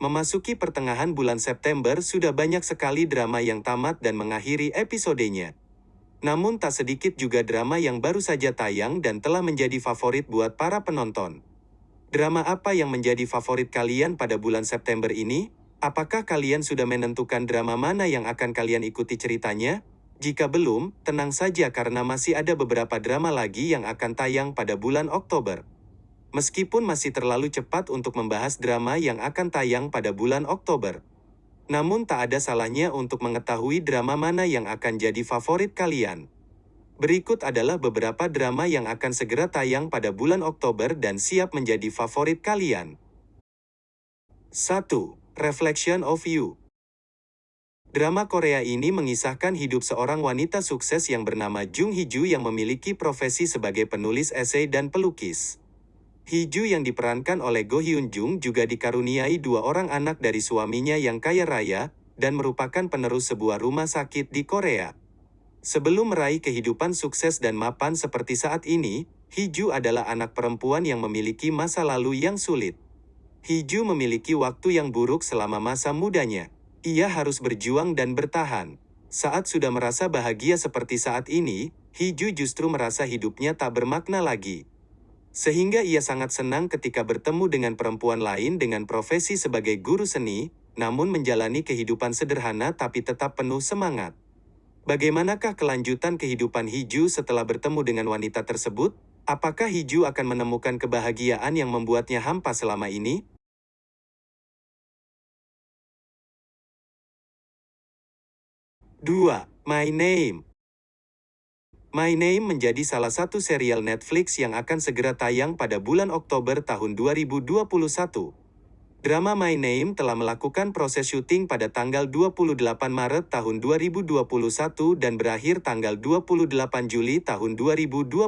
memasuki pertengahan bulan September sudah banyak sekali drama yang tamat dan mengakhiri episodenya. Namun tak sedikit juga drama yang baru saja tayang dan telah menjadi favorit buat para penonton. Drama apa yang menjadi favorit kalian pada bulan September ini? Apakah kalian sudah menentukan drama mana yang akan kalian ikuti ceritanya? Jika belum, tenang saja karena masih ada beberapa drama lagi yang akan tayang pada bulan Oktober. Meskipun masih terlalu cepat untuk membahas drama yang akan tayang pada bulan Oktober. Namun tak ada salahnya untuk mengetahui drama mana yang akan jadi favorit kalian. Berikut adalah beberapa drama yang akan segera tayang pada bulan Oktober dan siap menjadi favorit kalian. 1. Reflection of You Drama Korea ini mengisahkan hidup seorang wanita sukses yang bernama Jung Hee-ju yang memiliki profesi sebagai penulis esai dan pelukis. Hiju yang diperankan oleh Go Hyun Jung juga dikaruniai dua orang anak dari suaminya yang kaya raya, dan merupakan penerus sebuah rumah sakit di Korea. Sebelum meraih kehidupan sukses dan mapan seperti saat ini, Hiju adalah anak perempuan yang memiliki masa lalu yang sulit. Hiju memiliki waktu yang buruk selama masa mudanya. Ia harus berjuang dan bertahan. Saat sudah merasa bahagia seperti saat ini, Hiju justru merasa hidupnya tak bermakna lagi. Sehingga ia sangat senang ketika bertemu dengan perempuan lain dengan profesi sebagai guru seni, namun menjalani kehidupan sederhana tapi tetap penuh semangat. Bagaimanakah kelanjutan kehidupan Hiju setelah bertemu dengan wanita tersebut? Apakah Hiju akan menemukan kebahagiaan yang membuatnya hampa selama ini? Dua, My Name My Name menjadi salah satu serial Netflix yang akan segera tayang pada bulan Oktober tahun 2021. Drama My Name telah melakukan proses syuting pada tanggal 28 Maret tahun 2021 dan berakhir tanggal 28 Juli tahun 2021.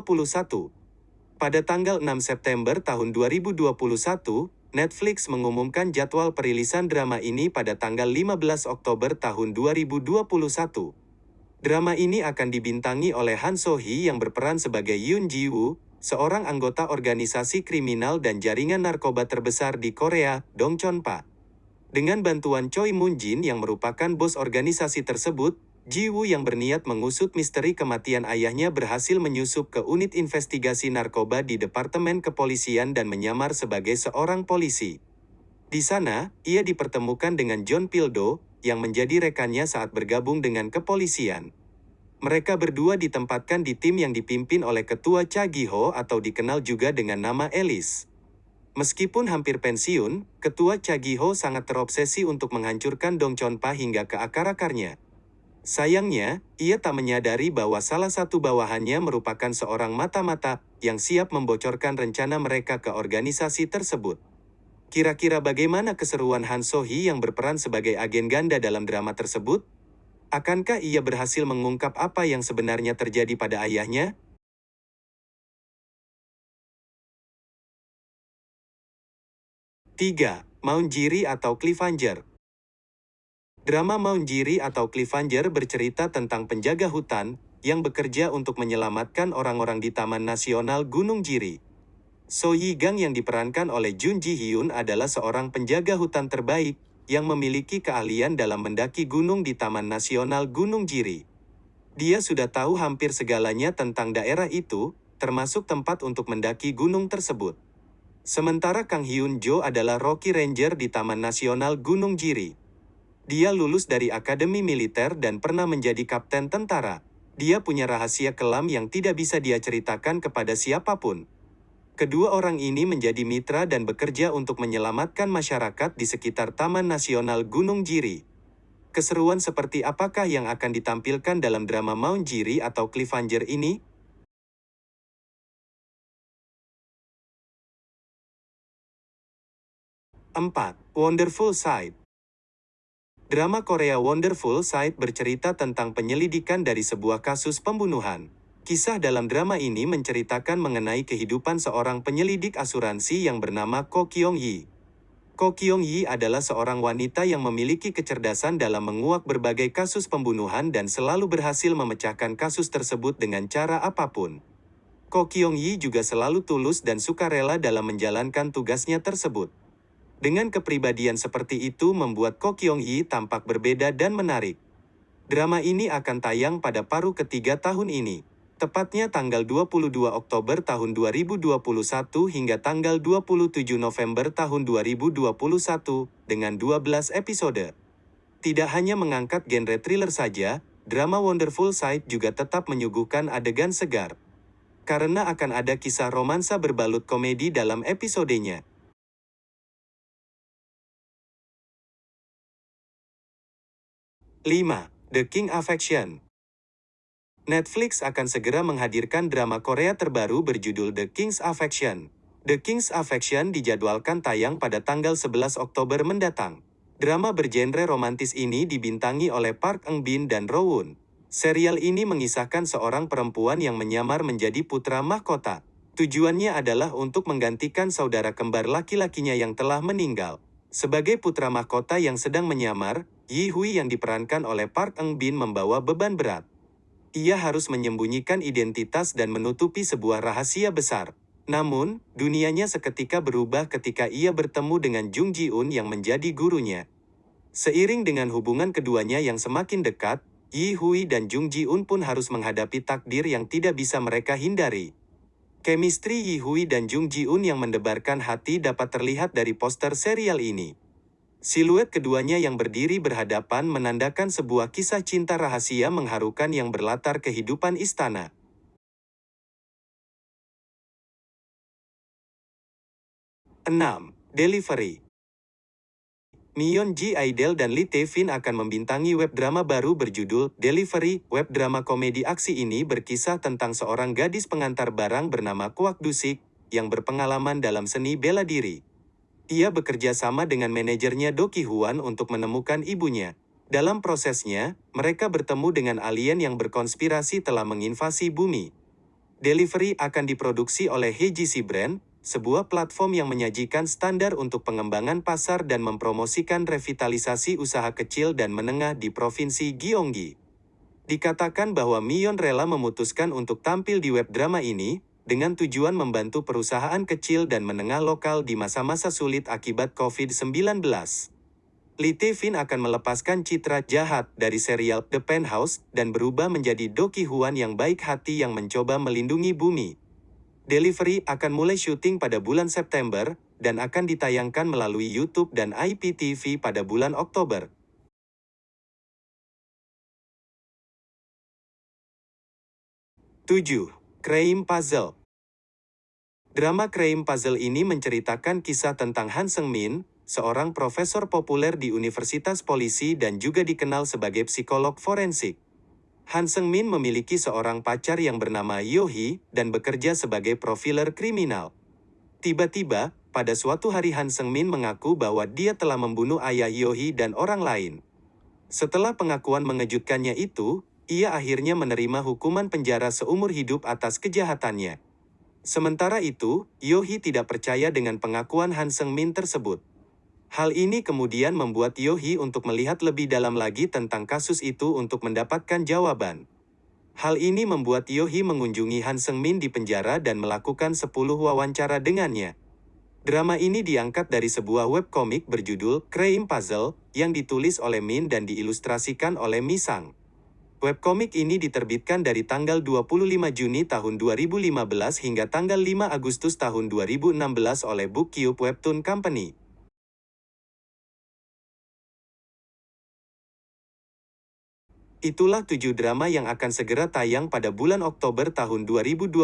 Pada tanggal 6 September tahun 2021, Netflix mengumumkan jadwal perilisan drama ini pada tanggal 15 Oktober tahun 2021. Drama ini akan dibintangi oleh Han So Hee yang berperan sebagai Yoon Ji Woo, seorang anggota organisasi kriminal dan jaringan narkoba terbesar di Korea, Dong Chon Pa. Dengan bantuan Choi Moon Jin yang merupakan bos organisasi tersebut, Ji Woo yang berniat mengusut misteri kematian ayahnya berhasil menyusup ke unit investigasi narkoba di Departemen Kepolisian dan menyamar sebagai seorang polisi. Di sana, ia dipertemukan dengan John Pildo, yang menjadi rekannya saat bergabung dengan kepolisian. Mereka berdua ditempatkan di tim yang dipimpin oleh Ketua Cha Gi-ho atau dikenal juga dengan nama Elis. Meskipun hampir pensiun, Ketua Cha Gi-ho sangat terobsesi untuk menghancurkan Dong Chon-pa hingga ke akar-akarnya. Sayangnya, ia tak menyadari bahwa salah satu bawahannya merupakan seorang mata-mata yang siap membocorkan rencana mereka ke organisasi tersebut. Kira-kira bagaimana keseruan Han So-hee yang berperan sebagai agen ganda dalam drama tersebut? Akankah ia berhasil mengungkap apa yang sebenarnya terjadi pada ayahnya? Tiga, Mount Jiri atau Cliffhanger Drama Mount Jiri atau Cliffhanger bercerita tentang penjaga hutan yang bekerja untuk menyelamatkan orang-orang di Taman Nasional Gunung Jiri. So Yi Gang yang diperankan oleh Jun Ji Hyun adalah seorang penjaga hutan terbaik yang memiliki keahlian dalam mendaki gunung di Taman Nasional Gunung Jiri. Dia sudah tahu hampir segalanya tentang daerah itu, termasuk tempat untuk mendaki gunung tersebut. Sementara Kang Hyun Jo adalah Rocky Ranger di Taman Nasional Gunung Jiri. Dia lulus dari Akademi Militer dan pernah menjadi kapten tentara. Dia punya rahasia kelam yang tidak bisa dia ceritakan kepada siapa pun. Kedua orang ini menjadi mitra dan bekerja untuk menyelamatkan masyarakat di sekitar Taman Nasional Gunung Jiri. Keseruan seperti apakah yang akan ditampilkan dalam drama Mount Jiri atau Cliffhanger ini? Empat, Wonderful Side Drama Korea Wonderful Side bercerita tentang penyelidikan dari sebuah kasus pembunuhan. Kisah dalam drama ini menceritakan mengenai kehidupan seorang penyelidik asuransi yang bernama Ko Kyung Yi. Ko Kyung Yi adalah seorang wanita yang memiliki kecerdasan dalam menguak berbagai kasus pembunuhan dan selalu berhasil memecahkan kasus tersebut dengan cara apa pun. Ko Kyung Yi juga selalu tulus dan sukarela dalam menjalankan tugasnya tersebut. Dengan kepribadian seperti itu membuat Ko Kyung Yi tampak berbeda dan menarik. Drama ini akan tayang pada paruh ketiga tahun ini. Tepatnya tanggal 22 Oktober tahun 2021 hingga tanggal 27 November tahun 2021 dengan 12 episode. Tidak hanya mengangkat genre thriller saja, drama Wonderful Sight juga tetap menyuguhkan adegan segar. Karena akan ada kisah romansa berbalut komedi dalam episodenya. 5. The King Affection Netflix akan segera menghadirkan drama Korea terbaru berjudul The King's Affection. The King's Affection dijadwalkan tayang pada tanggal 11 Oktober mendatang. Drama bergenre romantis ini dibintangi oleh Park Eun Bin dan Rowoon. Serial ini mengisahkan seorang perempuan yang menyamar menjadi putra mahkota. Tujuannya adalah untuk menggantikan saudara kembar laki-lakinya yang telah meninggal. Sebagai putra mahkota yang sedang menyamar, Yi Hui yang diperankan oleh Park Eun Bin membawa beban berat. Ia harus menyembunyikan identitas dan menutupi sebuah rahasia besar. Namun, dunianya seketika berubah ketika ia bertemu dengan Jung Ji-un yang menjadi gurunya. Seiring dengan hubungan keduanya yang semakin dekat, Yi Hui dan Jung Ji-un pun harus menghadapi takdir yang tidak bisa mereka hindari. Chemistry Yi Hui dan Jung Ji-un yang mendebarkan hati dapat terlihat dari poster serial ini. Siluet keduanya yang berdiri berhadapan menandakan sebuah kisah cinta rahasia mengharukan yang berlatar kehidupan istana. Enam, Delivery Mion Ji Aidel dan Lee Tae-fin akan membintangi web drama baru berjudul Delivery. Web drama komedi aksi ini berkisah tentang seorang gadis pengantar barang bernama Kwak Dusik, yang berpengalaman dalam seni bela diri. Ia bekerja sama dengan manajernya Do Ki Hwan untuk menemukan ibunya. Dalam prosesnya, mereka bertemu dengan alien yang berkonspirasi telah menginvasi bumi. Delivery akan diproduksi oleh HGC Brand, sebuah platform yang menyajikan standar untuk pengembangan pasar dan mempromosikan revitalisasi usaha kecil dan menengah di Provinsi Gyeonggi. Dikatakan bahwa Mion rela memutuskan untuk tampil di web drama ini, dengan tujuan membantu perusahaan kecil dan menengah lokal di masa-masa sulit akibat COVID-19. Lee Tae-fin akan melepaskan citra jahat dari serial The Penthouse dan berubah menjadi Do Ki Hwan yang baik hati yang mencoba melindungi bumi. Delivery akan mulai syuting pada bulan September, dan akan ditayangkan melalui YouTube dan IPTV pada bulan Oktober. Tujuh, Crime Puzzle Drama Crime Puzzle ini menceritakan kisah tentang Han Seung Min, seorang profesor populer di Universitas Polisi dan juga dikenal sebagai psikolog forensik. Han Seung Min memiliki seorang pacar yang bernama Yohi dan bekerja sebagai profiler kriminal. Tiba-tiba, pada suatu hari Han Seung Min mengaku bahwa dia telah membunuh ayah Yohi dan orang lain. Setelah pengakuan mengejutkannya itu, ia akhirnya menerima hukuman penjara seumur hidup atas kejahatannya. Sementara itu, Yohi tidak percaya dengan pengakuan Han Seung Min tersebut. Hal ini kemudian membuat Yohi untuk melihat lebih dalam lagi tentang kasus itu untuk mendapatkan jawaban. Hal ini membuat Yohi mengunjungi Han Seung Min di penjara dan melakukan 10 wawancara dengannya. Drama ini diangkat dari sebuah webkomik berjudul Crime Puzzle yang ditulis oleh Min dan diilustrasikan oleh Mi Sang. Webkomik ini diterbitkan dari tanggal 25 Juni tahun 2015 hingga tanggal 5 Agustus tahun 2016 oleh BookCube Webtoon Company. Itulah tujuh drama yang akan segera tayang pada bulan Oktober tahun 2021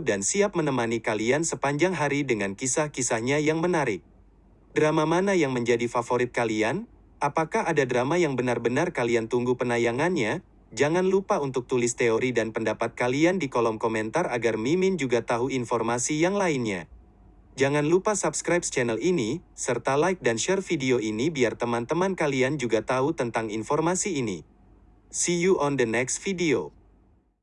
dan siap menemani kalian sepanjang hari dengan kisah-kisahnya yang menarik. Drama mana yang menjadi favorit kalian? Apakah ada drama yang benar-benar kalian tunggu penayangannya? Jangan lupa untuk tulis teori dan pendapat kalian di kolom komentar agar Mimin juga tahu informasi yang lainnya. Jangan lupa subscribe channel ini, serta like dan share video ini biar teman-teman kalian juga tahu tentang informasi ini. See you on the next video.